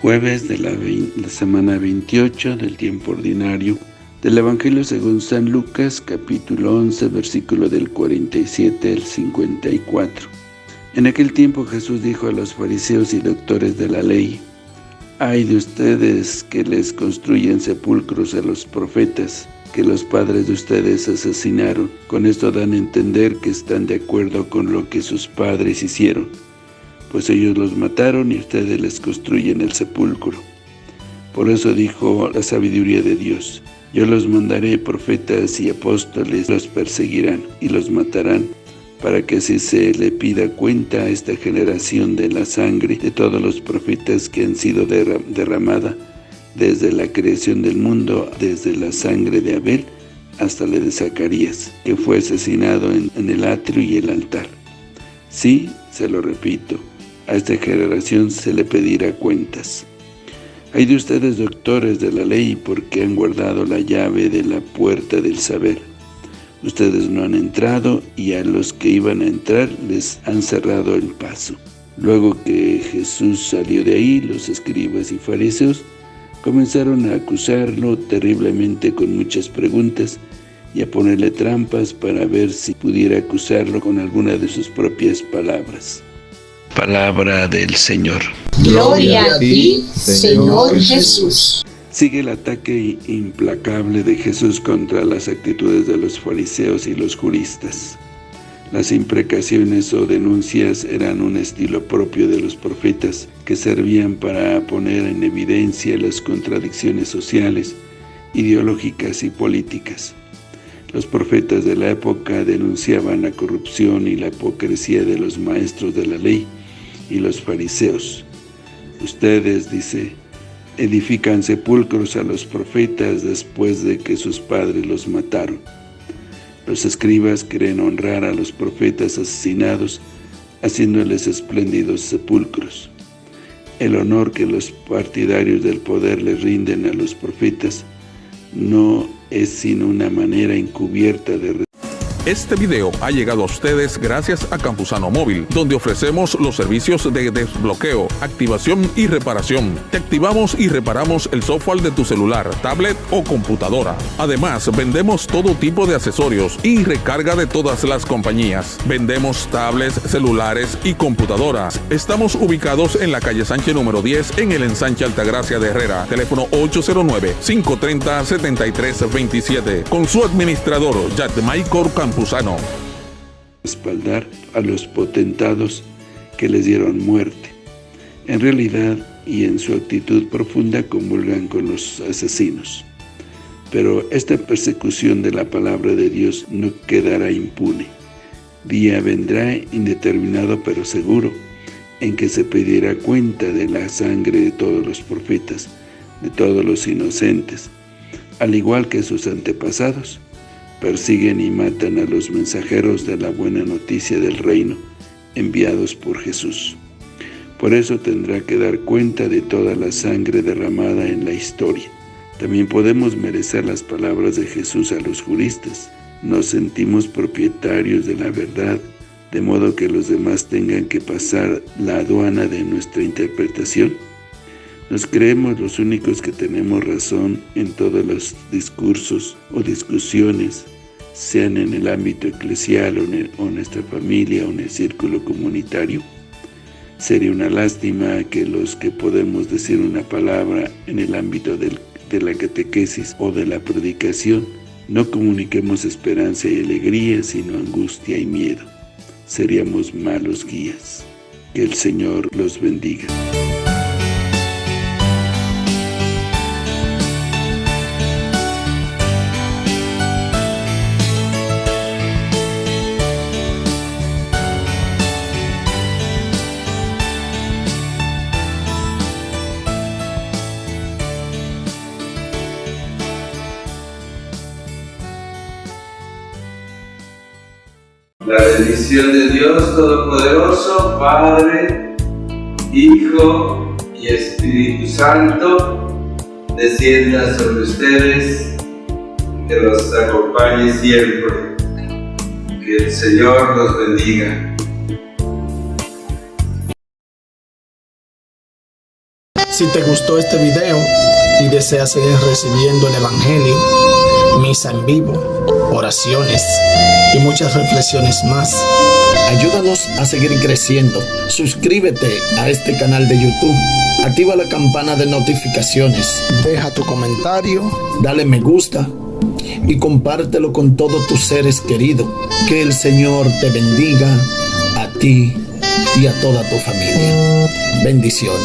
jueves de la, semana 28 del tiempo ordinario del Evangelio según San Lucas, capítulo 11, versículo del 47 al 54. En aquel tiempo Jesús dijo a los fariseos y doctores de la ley, «Hay de ustedes que les construyen sepulcros a los profetas, que los padres de ustedes asesinaron. Con esto dan a entender que están de acuerdo con lo que sus padres hicieron, pues ellos los mataron y ustedes les construyen el sepulcro. Por eso dijo la sabiduría de Dios, yo los mandaré profetas y apóstoles, los perseguirán y los matarán, para que así se le pida cuenta a esta generación de la sangre de todos los profetas que han sido derramada desde la creación del mundo, desde la sangre de Abel hasta la de Zacarías, que fue asesinado en, en el atrio y el altar. Sí, se lo repito, a esta generación se le pedirá cuentas. Hay de ustedes doctores de la ley porque han guardado la llave de la puerta del saber. Ustedes no han entrado y a los que iban a entrar les han cerrado el paso. Luego que Jesús salió de ahí, los escribas y fariseos comenzaron a acusarlo terriblemente con muchas preguntas y a ponerle trampas para ver si pudiera acusarlo con alguna de sus propias palabras. Palabra del Señor. Gloria a ti, Señor Jesús. Sigue el ataque implacable de Jesús contra las actitudes de los fariseos y los juristas. Las imprecaciones o denuncias eran un estilo propio de los profetas que servían para poner en evidencia las contradicciones sociales, ideológicas y políticas. Los profetas de la época denunciaban la corrupción y la hipocresía de los maestros de la ley y los fariseos. Ustedes, dice, edifican sepulcros a los profetas después de que sus padres los mataron. Los escribas creen honrar a los profetas asesinados, haciéndoles espléndidos sepulcros. El honor que los partidarios del poder les rinden a los profetas no es sino una manera encubierta de este video ha llegado a ustedes gracias a Campusano Móvil, donde ofrecemos los servicios de desbloqueo, activación y reparación. Te activamos y reparamos el software de tu celular, tablet o computadora. Además, vendemos todo tipo de accesorios y recarga de todas las compañías. Vendemos tablets, celulares y computadoras. Estamos ubicados en la calle Sánchez número 10 en el ensanche Altagracia de Herrera. Teléfono 809-530-7327. Con su administrador, Yatmaikor Campusano. Espaldar a los potentados que les dieron muerte. En realidad, y en su actitud profunda, comulgan con los asesinos. Pero esta persecución de la palabra de Dios no quedará impune. Día vendrá indeterminado pero seguro, en que se pedirá cuenta de la sangre de todos los profetas, de todos los inocentes, al igual que sus antepasados, persiguen y matan a los mensajeros de la buena noticia del reino, enviados por Jesús. Por eso tendrá que dar cuenta de toda la sangre derramada en la historia. También podemos merecer las palabras de Jesús a los juristas. Nos sentimos propietarios de la verdad, de modo que los demás tengan que pasar la aduana de nuestra interpretación. Nos creemos los únicos que tenemos razón en todos los discursos o discusiones, sean en el ámbito eclesial o en, nuestra familia o en el círculo comunitario. Sería una lástima que los que podemos decir una palabra en el ámbito de la catequesis o de la predicación, no comuniquemos esperanza y alegría, sino angustia y miedo. Seríamos malos guías. Que el Señor los bendiga. La bendición de Dios Todopoderoso, Padre, Hijo y Espíritu Santo, descienda sobre ustedes, que los acompañe siempre. Que el Señor los bendiga. Si te gustó este video y deseas seguir recibiendo el Evangelio, misa en vivo, oraciones y muchas reflexiones más, ayúdanos a seguir creciendo. Suscríbete a este canal de YouTube. Activa la campana de notificaciones. Deja tu comentario. Dale me gusta. Y compártelo con todos tus seres queridos. Que el Señor te bendiga a ti y a toda tu familia. Bendiciones.